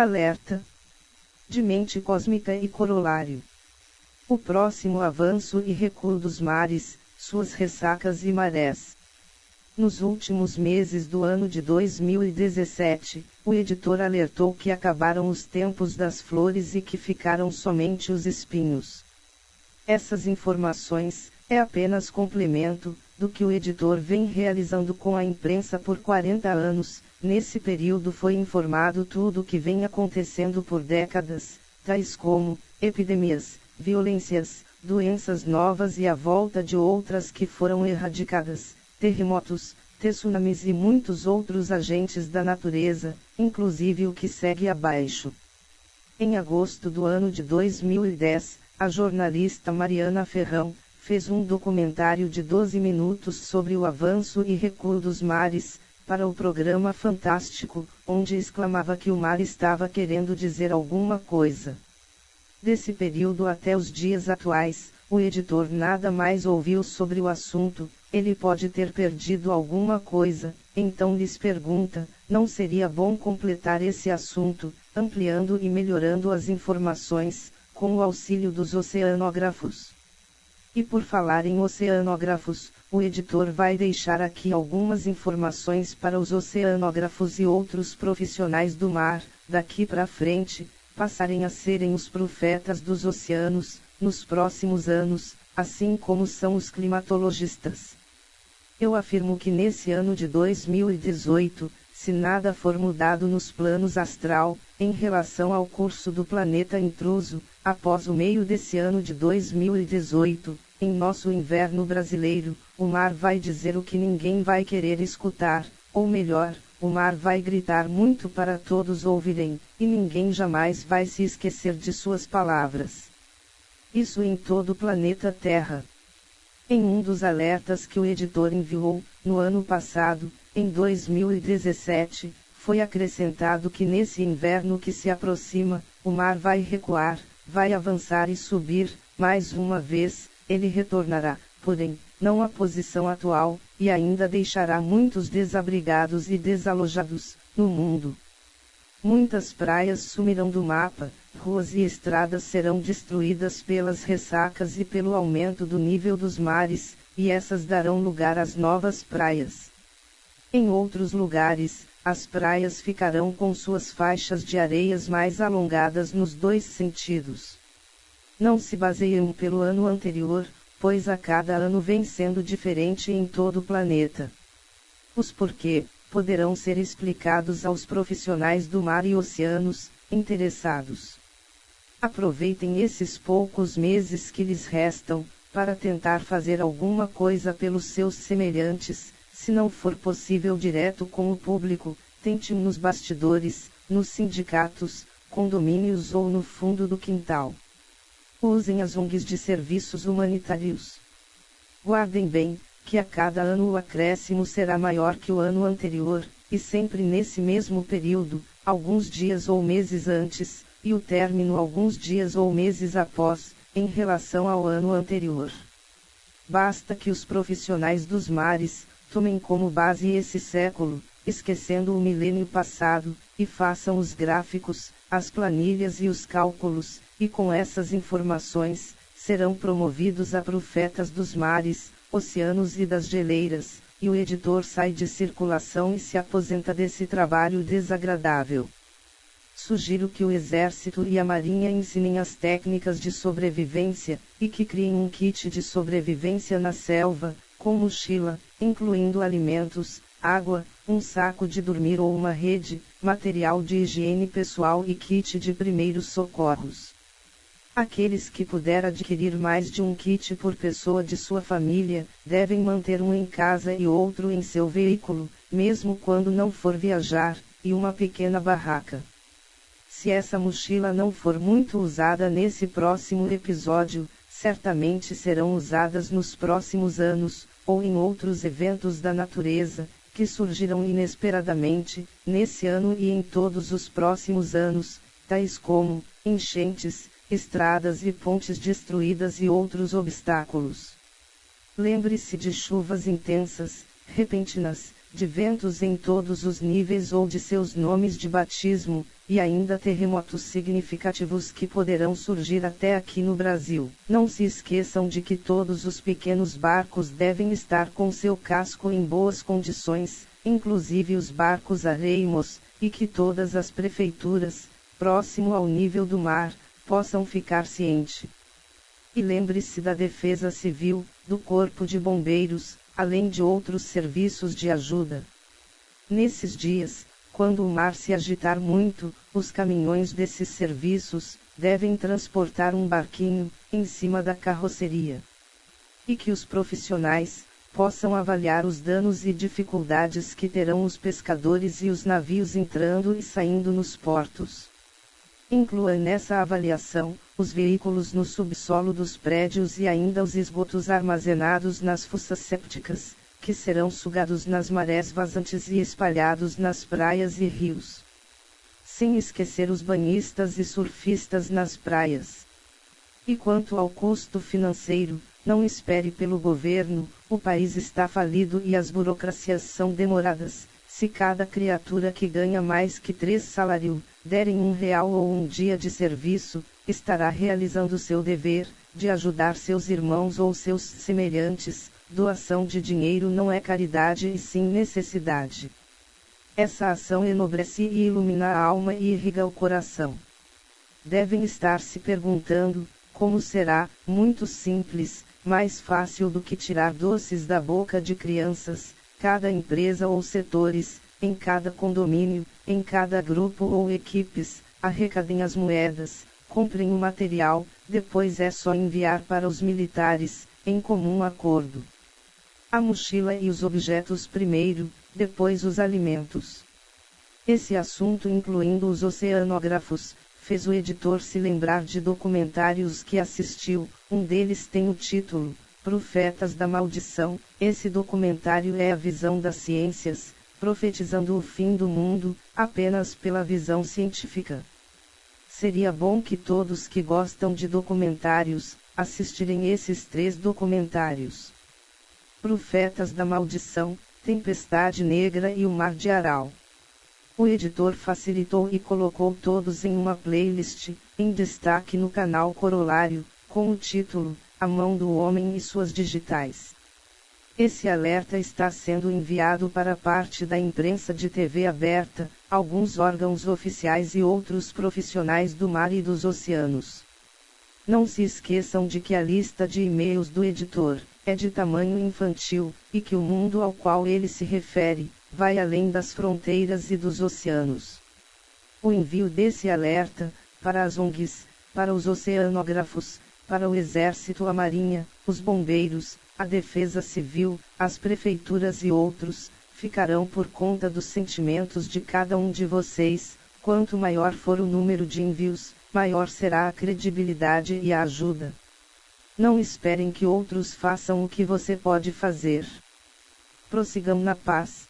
Alerta! De mente cósmica e corolário. O próximo avanço e recuo dos mares, suas ressacas e marés. Nos últimos meses do ano de 2017, o editor alertou que acabaram os tempos das flores e que ficaram somente os espinhos. Essas informações, é apenas complemento, do que o editor vem realizando com a imprensa por 40 anos, Nesse período foi informado tudo o que vem acontecendo por décadas, tais como epidemias, violências, doenças novas e a volta de outras que foram erradicadas, terremotos, tsunamis e muitos outros agentes da natureza, inclusive o que segue abaixo. Em agosto do ano de 2010, a jornalista Mariana Ferrão fez um documentário de 12 minutos sobre o avanço e recuo dos mares, para o programa Fantástico, onde exclamava que o mar estava querendo dizer alguma coisa. Desse período até os dias atuais, o editor nada mais ouviu sobre o assunto, ele pode ter perdido alguma coisa, então lhes pergunta: não seria bom completar esse assunto, ampliando e melhorando as informações, com o auxílio dos oceanógrafos? E por falar em oceanógrafos, o editor vai deixar aqui algumas informações para os oceanógrafos e outros profissionais do mar, daqui para frente, passarem a serem os profetas dos oceanos, nos próximos anos, assim como são os climatologistas. Eu afirmo que nesse ano de 2018, se nada for mudado nos planos astral, em relação ao curso do planeta intruso, após o meio desse ano de 2018, em nosso inverno brasileiro, o mar vai dizer o que ninguém vai querer escutar, ou melhor, o mar vai gritar muito para todos ouvirem, e ninguém jamais vai se esquecer de suas palavras. Isso em todo o planeta Terra. Em um dos alertas que o editor enviou, no ano passado, em 2017, foi acrescentado que nesse inverno que se aproxima, o mar vai recuar, vai avançar e subir, mais uma vez, ele retornará, porém, não à posição atual, e ainda deixará muitos desabrigados e desalojados, no mundo. Muitas praias sumirão do mapa, ruas e estradas serão destruídas pelas ressacas e pelo aumento do nível dos mares, e essas darão lugar às novas praias. Em outros lugares, as praias ficarão com suas faixas de areias mais alongadas nos dois sentidos não se baseiam pelo ano anterior, pois a cada ano vem sendo diferente em todo o planeta. Os porquê poderão ser explicados aos profissionais do mar e oceanos, interessados. Aproveitem esses poucos meses que lhes restam, para tentar fazer alguma coisa pelos seus semelhantes, se não for possível direto com o público, tente nos bastidores, nos sindicatos, condomínios ou no fundo do quintal. Usem as ONGs de serviços humanitários. Guardem bem, que a cada ano o acréscimo será maior que o ano anterior, e sempre nesse mesmo período, alguns dias ou meses antes, e o término alguns dias ou meses após, em relação ao ano anterior. Basta que os profissionais dos mares, tomem como base esse século, esquecendo o milênio passado, e façam os gráficos, as planilhas e os cálculos, e com essas informações, serão promovidos a profetas dos mares, oceanos e das geleiras, e o editor sai de circulação e se aposenta desse trabalho desagradável. Sugiro que o Exército e a Marinha ensinem as técnicas de sobrevivência, e que criem um kit de sobrevivência na selva, com mochila, incluindo alimentos, água, um saco de dormir ou uma rede, material de higiene pessoal e kit de primeiros socorros. Aqueles que puder adquirir mais de um kit por pessoa de sua família, devem manter um em casa e outro em seu veículo, mesmo quando não for viajar, e uma pequena barraca. Se essa mochila não for muito usada nesse próximo episódio, certamente serão usadas nos próximos anos, ou em outros eventos da natureza, que surgirão inesperadamente, nesse ano e em todos os próximos anos, tais como enchentes, estradas e pontes destruídas e outros obstáculos. Lembre-se de chuvas intensas, repentinas, de ventos em todos os níveis ou de seus nomes de batismo, e ainda terremotos significativos que poderão surgir até aqui no Brasil. Não se esqueçam de que todos os pequenos barcos devem estar com seu casco em boas condições, inclusive os barcos areimos, e que todas as prefeituras, próximo ao nível do mar, possam ficar ciente. E lembre-se da Defesa Civil, do Corpo de Bombeiros, além de outros serviços de ajuda. Nesses dias, quando o mar se agitar muito, os caminhões desses serviços devem transportar um barquinho em cima da carroceria. E que os profissionais possam avaliar os danos e dificuldades que terão os pescadores e os navios entrando e saindo nos portos. Inclua nessa avaliação os veículos no subsolo dos prédios e ainda os esgotos armazenados nas fossas sépticas, que serão sugados nas marés vazantes e espalhados nas praias e rios. Sem esquecer os banhistas e surfistas nas praias. E quanto ao custo financeiro, não espere pelo governo, o país está falido e as burocracias são demoradas. Se cada criatura que ganha mais que três salários derem um real ou um dia de serviço, estará realizando seu dever, de ajudar seus irmãos ou seus semelhantes. Doação de dinheiro não é caridade e sim necessidade. Essa ação enobrece e ilumina a alma e irriga o coração. Devem estar se perguntando, como será, muito simples, mais fácil do que tirar doces da boca de crianças, cada empresa ou setores, em cada condomínio, em cada grupo ou equipes, arrecadem as moedas, comprem o material, depois é só enviar para os militares, em comum acordo. A mochila e os objetos primeiro, depois os alimentos. Esse assunto, incluindo os oceanógrafos, fez o editor se lembrar de documentários que assistiu, um deles tem o título, Profetas da Maldição. Esse documentário é a visão das ciências, profetizando o fim do mundo, apenas pela visão científica. Seria bom que todos que gostam de documentários, assistirem esses três documentários. Profetas da Maldição, Tempestade Negra e o Mar de Aral. O editor facilitou e colocou todos em uma playlist, em destaque no canal Corolário, com o título, A Mão do Homem e Suas Digitais. Esse alerta está sendo enviado para parte da imprensa de TV aberta, alguns órgãos oficiais e outros profissionais do mar e dos oceanos. Não se esqueçam de que a lista de e-mails do editor é de tamanho infantil, e que o mundo ao qual ele se refere vai além das fronteiras e dos oceanos. O envio desse alerta, para as ONGs, para os oceanógrafos, para o Exército, a Marinha, os bombeiros, a Defesa Civil, as prefeituras e outros, ficarão por conta dos sentimentos de cada um de vocês. Quanto maior for o número de envios, maior será a credibilidade e a ajuda. Não esperem que outros façam o que você pode fazer. Prossigam na paz.